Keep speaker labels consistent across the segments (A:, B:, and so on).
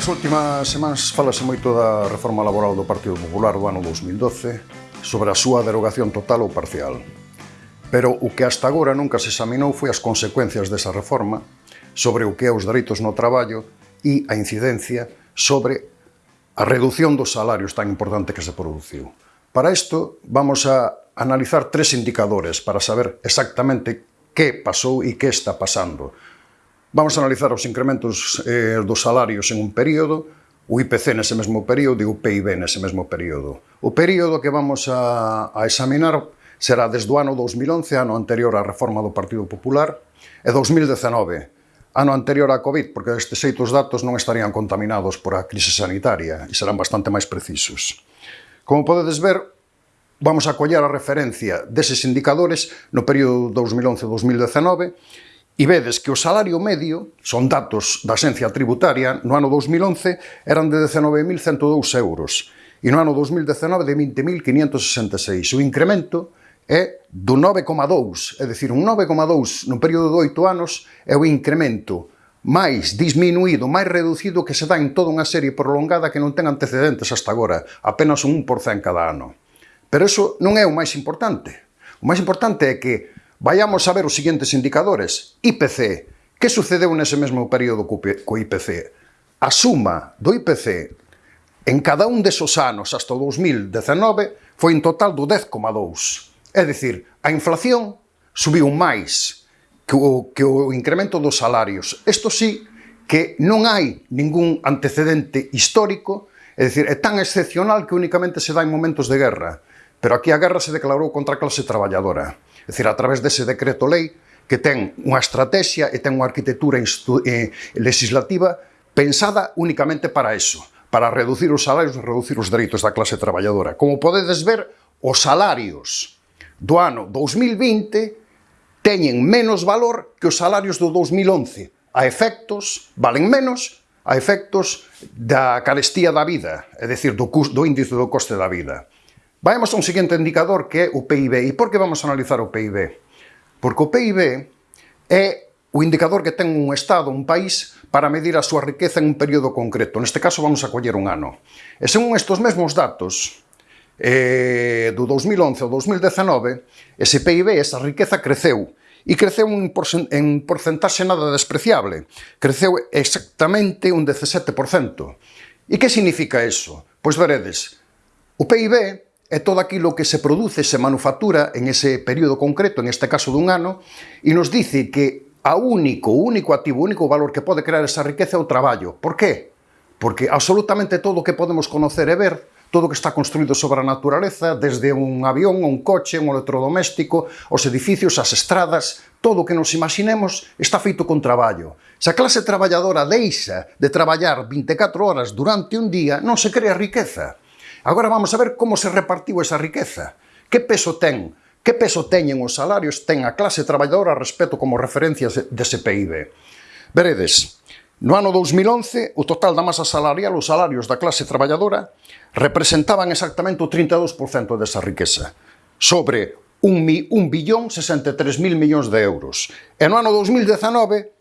A: Nas últimas semanas falase moito da reforma laboral do Partido Popular do ano 2012 sobre a súa derogación total ou parcial. Pero o que hasta agora nunca se examinou foi as consecuencias desa reforma sobre o que é os dereitos no traballo e a incidencia sobre a reducción dos salarios tan importante que se produciu. Para isto, vamos a analizar tres indicadores para saber exactamente que pasou e que está pasando Vamos a analizar os incrementos eh, dos salarios en un período, o IPC nese mesmo período e o PIB nese mesmo período. O período que vamos a, a examinar será desde o ano 2011, ano anterior á reforma do Partido Popular, e 2019, ano anterior á COVID, porque estes xeitos datos non estarían contaminados por a crise sanitaria e serán bastante máis precisos. Como podedes ver, vamos a coller a referencia deses indicadores no período 2011-2019 E vedes que o salario medio, son datos da Xencia Tributaria, no ano 2011 eran de 19.102 euros e no ano 2019 de 20.566. O incremento é do 9,2, é dicir, un 9,2 no período de 8 anos é o incremento máis disminuído, máis reducido que se dá en toda unha serie prolongada que non ten antecedentes hasta agora, apenas un 1% cada ano. Pero eso non é o máis importante. O máis importante é que Vayamos a ver os seguintes indicadores. IPC. Que sucedeu nese mesmo período co IPC? A suma do IPC en cada un desos anos hasta o 2019 foi en total do 10,2. É dicir, a inflación subiu máis que o, que o incremento dos salarios. Isto sí que non hai ningún antecedente histórico, é dicir, é tan excepcional que únicamente se dá en momentos de guerra. Pero aquí a guerra se declarou contra a clase traballadora. É dicir, a través dese decreto lei que ten unha estrategia e ten unha arquitectura eh, legislativa pensada únicamente para eso, para reducir os salarios e reducir os dereitos da clase traballadora. Como podedes ver, os salarios do ano 2020 teñen menos valor que os salarios do 2011. A efectos, valen menos a efectos da carestía da vida, é dicir, do, do índice do coste da vida. Vayamos a un siguiente indicador que é o PIB. E por que vamos analizar o PIB? Porque o PIB é o indicador que ten un Estado, un país, para medir a súa riqueza en un período concreto. Neste caso vamos a coller un ano. E según estes mesmos datos, eh, do 2011 ao 2019, ese PIB, esa riqueza, creceu. E creceu en, en porcentaxe nada despreciable. Creceu exactamente un 17%. E que significa eso? Pois veredes, o PIB é todo aquilo que se produce, se manufactura en ese período concreto, en este caso dun ano, e nos dice que a único, único activo, único valor que pode crear esa riqueza é o traballo. Por qué? Porque absolutamente todo o que podemos conocer e ver, todo o que está construído sobre a natureza, desde un avión, un coche, un electrodoméstico, os edificios, as estradas, todo o que nos imaginemos está feito con traballo. Se a clase traballadora deixa de traballar 24 horas durante un día, non se crea riqueza. Agora vamos a ver como se repartiu esa riqueza. Que peso ten? Que peso teñen os salarios ten a clase traballadora respecto como referencia dese PIB? Veredes, no ano 2011, o total da masa salarial, os salarios da clase traballadora, representaban exactamente o 32% desa riqueza, sobre 1 billón 63 mil millóns de euros. E no ano 2019,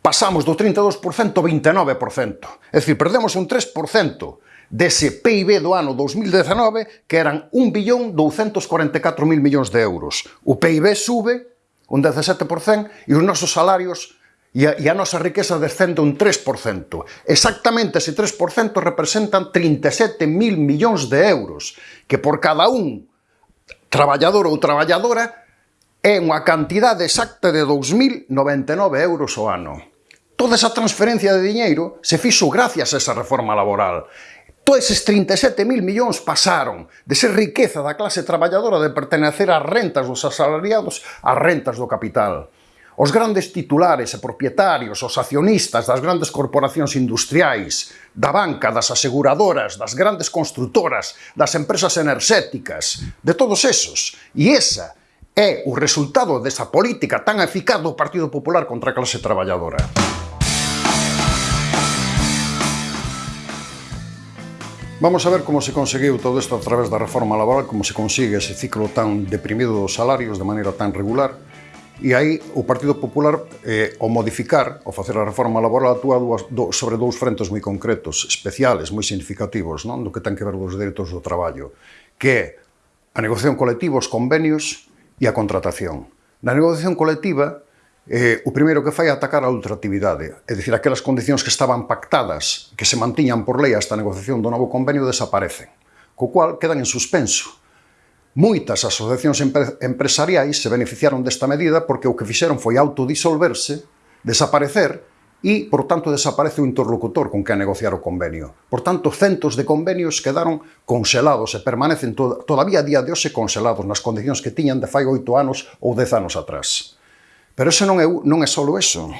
A: pasamos do 32% ao 29%. É dicir, perdemos un 3% dese PIB do ano 2019 que eran 1 billón 244 mil millóns de euros. O PIB sube un 17% e os nosos salarios e a, e a nosa riqueza descende un 3%. Exactamente ese 3% representan 37 mil millóns de euros, que por cada un traballador ou traballadora é unha cantidade exacta de 2.099 euros ao ano. Toda esa transferencia de diñeiro se fixo gracias a esa reforma laboral Todos eses 37.000 millóns pasaron de ser riqueza da clase traballadora de pertenecer ás rentas dos asalariados ás rentas do capital. Os grandes titulares e propietarios, os accionistas das grandes corporacións industriais, da banca, das aseguradoras, das grandes constructoras, das empresas enerxéticas, de todos esos. E esa é o resultado desa política tan eficaz do Partido Popular contra a clase traballadora. Vamos a ver como se conseguiu todo isto a través da reforma laboral, como se consigue ese ciclo tan deprimido dos salarios de maneira tan regular, e aí o Partido Popular, eh, ao modificar, ao facer a reforma laboral, atúa dúas, do, sobre dous frentes moi concretos, especiales, moi significativos, non? do que ten que ver dos direitos do traballo, que é a negociación colectiva, os convenios e a contratación. Na negociación colectiva, eh, o primeiro que fai é atacar a ultraactividade, é dicir, aquelas condicións que estaban pactadas, que se mantiñan por lei hasta a negociación do novo convenio, desaparecen, co cual quedan en suspenso. Moitas asociacións empresariais se beneficiaron desta medida porque o que fixeron foi autodisolverse, desaparecer, e, por tanto, desaparece o interlocutor con que negociar o convenio. Por tanto, centos de convenios quedaron congelados e permanecen to todavía a día de hoxe congelados nas condicións que tiñan de fai oito anos ou dez anos atrás. Pero eso non é, non é só eso.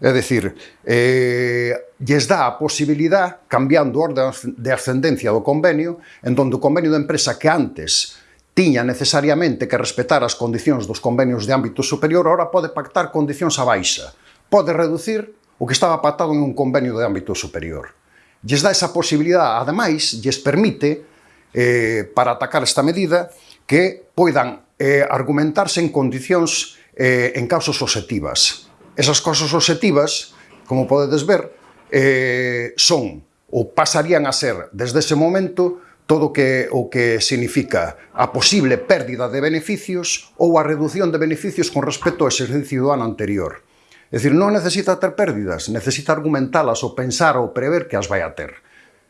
A: É dicir, eh, lles dá a posibilidad, cambiando o orden de ascendencia do convenio, en donde o convenio de empresa que antes tiña necesariamente que respetar as condicións dos convenios de ámbito superior, ahora pode pactar condicións a baixa. Pode reducir o que estaba pactado en un convenio de ámbito superior. Lles dá esa posibilidad, ademais, lles permite, eh, para atacar esta medida, que poidan eh, argumentarse en condicións eh, en causas objetivas. Esas causas objetivas, como podedes ver, eh, son ou pasarían a ser desde ese momento todo que, o que significa a posible pérdida de beneficios ou a reducción de beneficios con respecto ao exercicio do ano anterior. É dicir, non necesita ter pérdidas, necesita argumentalas ou pensar ou prever que as vai a ter.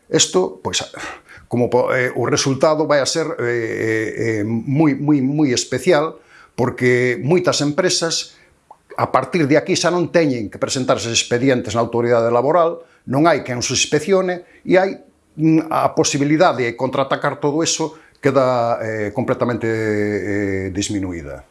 A: Isto, pois, como eh, o resultado vai a ser eh, eh, eh moi, moi, moi especial porque moitas empresas a partir de aquí xa non teñen que presentarse expedientes na autoridade laboral, non hai quen os inspeccione e hai mm, a posibilidade de contraatacar todo eso queda eh, completamente eh, disminuída.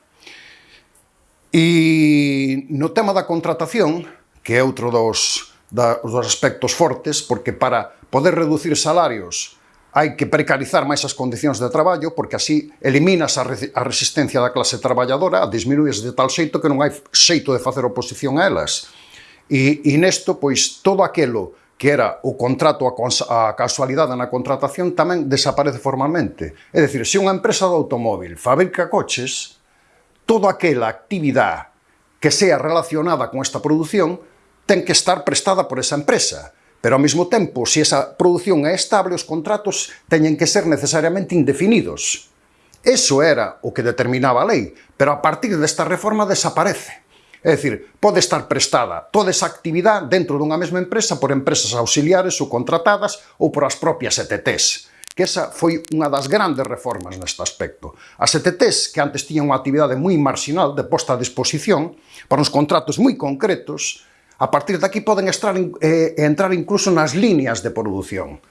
A: E no tema da contratación, que é outro dos, da, dos aspectos fortes, porque para poder reducir salarios hai que precarizar máis as condicións de traballo porque así eliminas a, re a resistencia da clase traballadora, a disminuís de tal xeito que non hai xeito de facer oposición a elas. E, e nesto, pois, todo aquelo que era o contrato a, a casualidade na contratación tamén desaparece formalmente. É dicir, se unha empresa de automóvil fabrica coches, toda aquela actividade que sea relacionada con esta produción ten que estar prestada por esa empresa Pero ao mesmo tempo, se esa produción é estable, os contratos teñen que ser necesariamente indefinidos. Eso era o que determinaba a lei, pero a partir desta reforma desaparece. É dicir, pode estar prestada toda esa actividade dentro dunha mesma empresa por empresas auxiliares ou contratadas ou por as propias ETTs que esa foi unha das grandes reformas neste aspecto. As ETTs, que antes tiñan unha actividade moi marxinal de posta a disposición, para uns contratos moi concretos, A partir de aquí poden estar, eh, entrar incluso nas líneas de produción.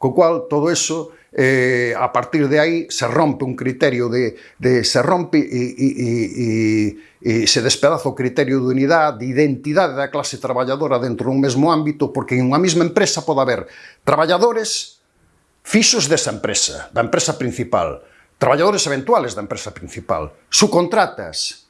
A: Co cual, todo eso, eh, a partir de aí, se rompe un criterio de... de se rompe e, e, e, e, e se despedaza o criterio de unidade, de identidade da clase traballadora dentro dun mesmo ámbito, porque en unha mesma empresa pode haber traballadores fixos desa empresa, da empresa principal, traballadores eventuales da empresa principal, subcontratas,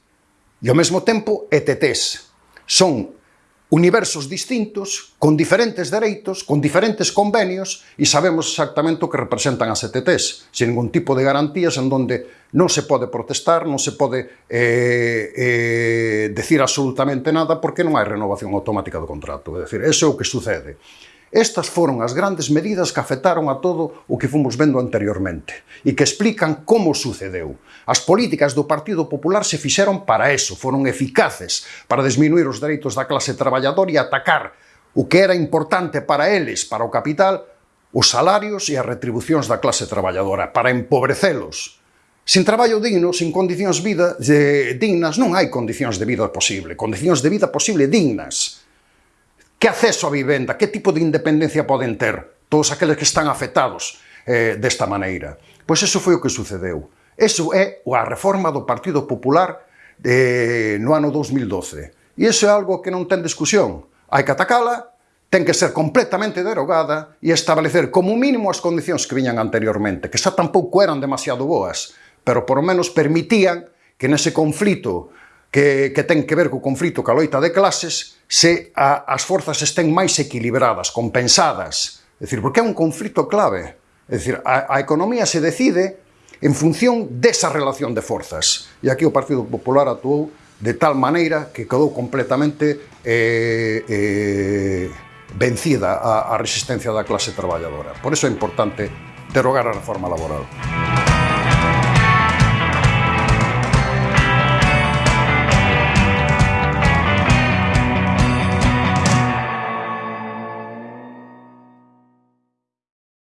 A: e ao mesmo tempo ETTs. Son universos distintos, con diferentes dereitos, con diferentes convenios, e sabemos exactamente o que representan as ETTs, sin ningún tipo de garantías en donde non se pode protestar, non se pode eh, eh, decir absolutamente nada, porque non hai renovación automática do contrato. É dicir, eso é o que sucede. Estas foron as grandes medidas que afectaron a todo o que fomos vendo anteriormente e que explican como sucedeu. As políticas do Partido Popular se fixeron para eso, foron eficaces para disminuir os dereitos da clase traballadora e atacar o que era importante para eles, para o capital, os salarios e as retribucións da clase traballadora, para empobrecelos, Sen traballo digno, sen condicións vida, de, dignas, non hai condicións de vida posible. Condicións de vida posible dignas que acceso á vivenda, que tipo de independencia poden ter todos aqueles que están afetados eh, desta maneira. Pois eso foi o que sucedeu. Eso é a reforma do Partido Popular eh, no ano 2012. E iso é algo que non ten discusión. Hai que atacala, ten que ser completamente derogada e establecer como mínimo as condicións que viñan anteriormente, que xa tampouco eran demasiado boas, pero por menos permitían que nese conflito que, que ten que ver co conflito ca loita de clases se a, as forzas estén máis equilibradas, compensadas. É dicir, porque é un conflito clave. É dicir, a, a economía se decide en función desa relación de forzas. E aquí o Partido Popular actuou de tal maneira que quedou completamente eh, eh, vencida a, a resistencia da clase traballadora. Por eso é importante derogar a reforma laboral.